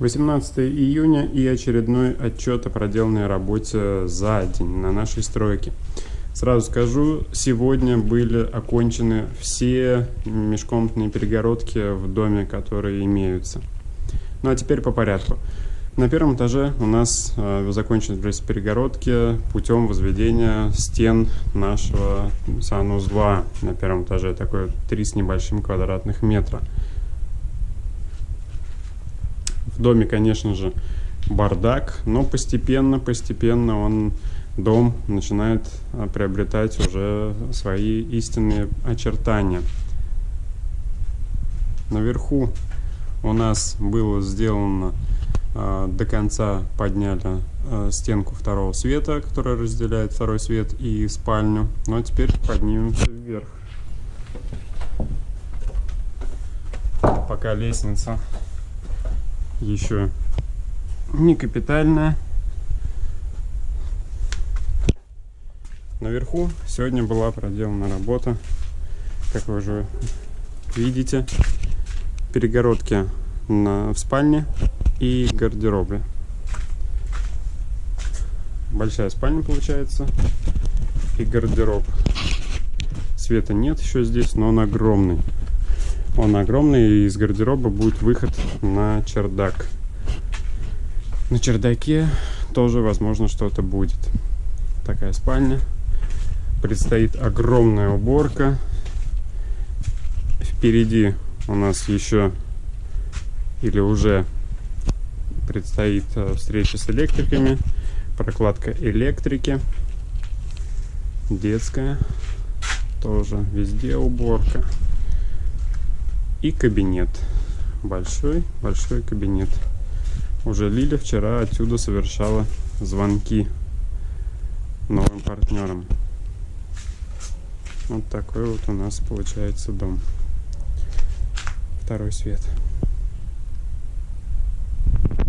18 июня и очередной отчет о проделанной работе за день на нашей стройке. Сразу скажу, сегодня были окончены все межкомнатные перегородки в доме, которые имеются. Ну а теперь по порядку. На первом этаже у нас э, закончились перегородки путем возведения стен нашего санузла на первом этаже, такой 3 с небольшим квадратных метра. В доме, конечно же, бардак, но постепенно, постепенно он, дом начинает а, приобретать уже свои истинные очертания. Наверху у нас было сделано э, до конца подняли э, стенку второго света, которая разделяет второй свет и спальню. Ну а теперь поднимемся вверх. Пока лестница еще не капитальная. Наверху сегодня была проделана работа, как вы уже видите, перегородки на, в спальне и гардеробе. Большая спальня получается и гардероб. Света нет еще здесь, но он огромный. Он огромный, и из гардероба будет выход на чердак. На чердаке тоже, возможно, что-то будет. Такая спальня. Предстоит огромная уборка. Впереди у нас еще или уже предстоит э, встреча с электриками, прокладка электрики, детская, тоже везде уборка и кабинет. Большой, большой кабинет. Уже Лиля вчера отсюда совершала звонки новым партнерам. Вот такой вот у нас получается дом. Второй свет.